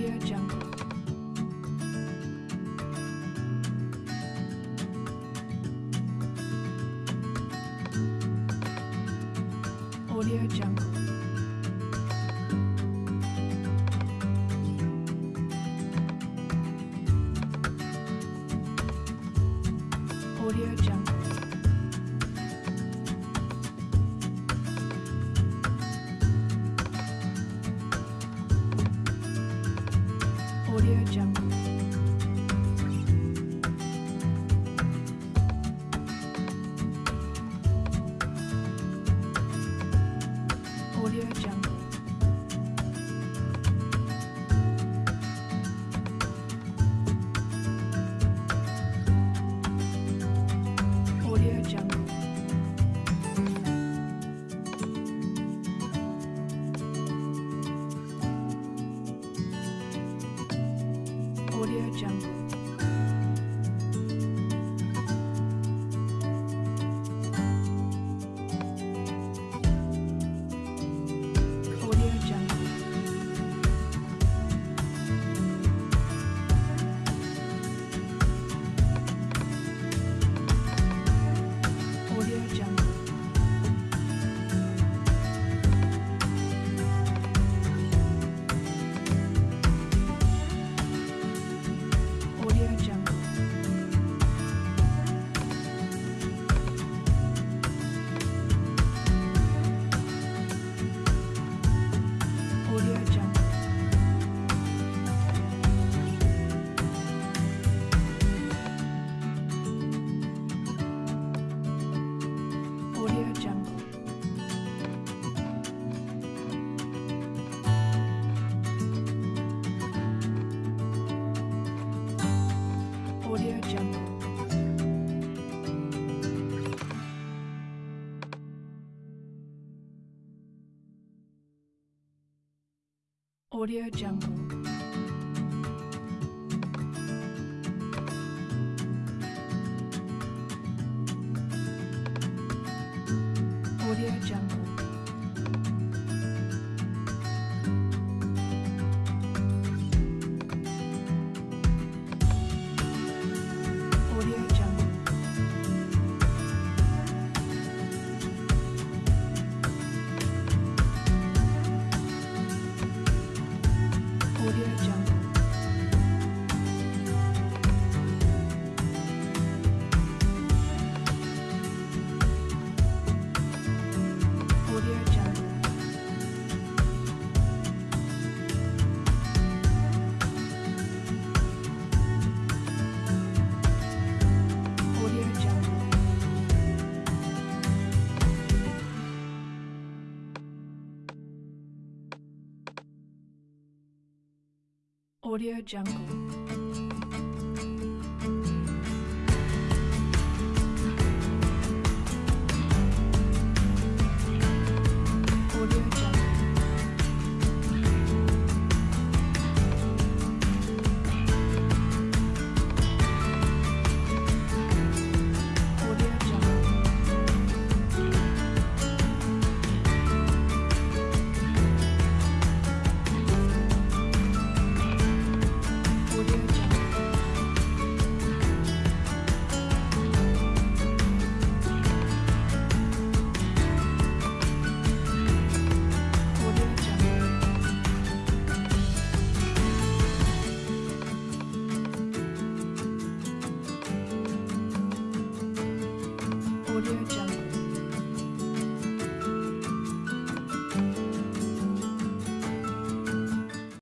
Audio Jungle. Audio Jungle. Audio Jungle. Jungle. Audio Jungle. Audio Jungle. Audio Jungle. Audio Jungle. Audio Jungle.